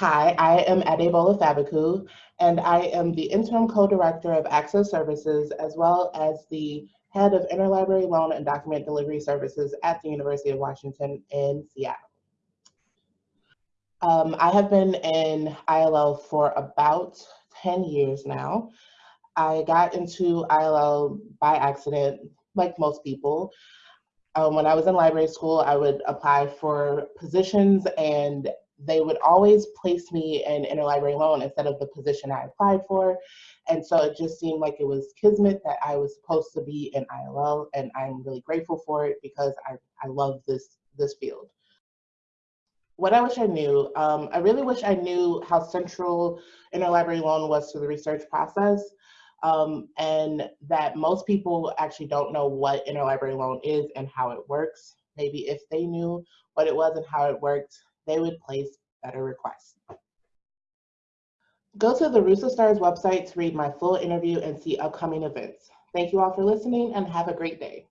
Hi, I am Adebola Fabiku, and I am the interim co-director of Access Services as well as the head of interlibrary loan and document delivery services at the University of Washington in Seattle. Um, I have been in ILL for about 10 years now. I got into ILL by accident, like most people. Um, when I was in library school, I would apply for positions and they would always place me in interlibrary loan instead of the position I applied for. And so it just seemed like it was kismet that I was supposed to be in ILL and I'm really grateful for it because I, I love this, this field. What I wish I knew, um, I really wish I knew how central interlibrary loan was to the research process um, and that most people actually don't know what interlibrary loan is and how it works. Maybe if they knew what it was and how it worked, they would place better requests. Go to the RUSA STARS website to read my full interview and see upcoming events. Thank you all for listening and have a great day.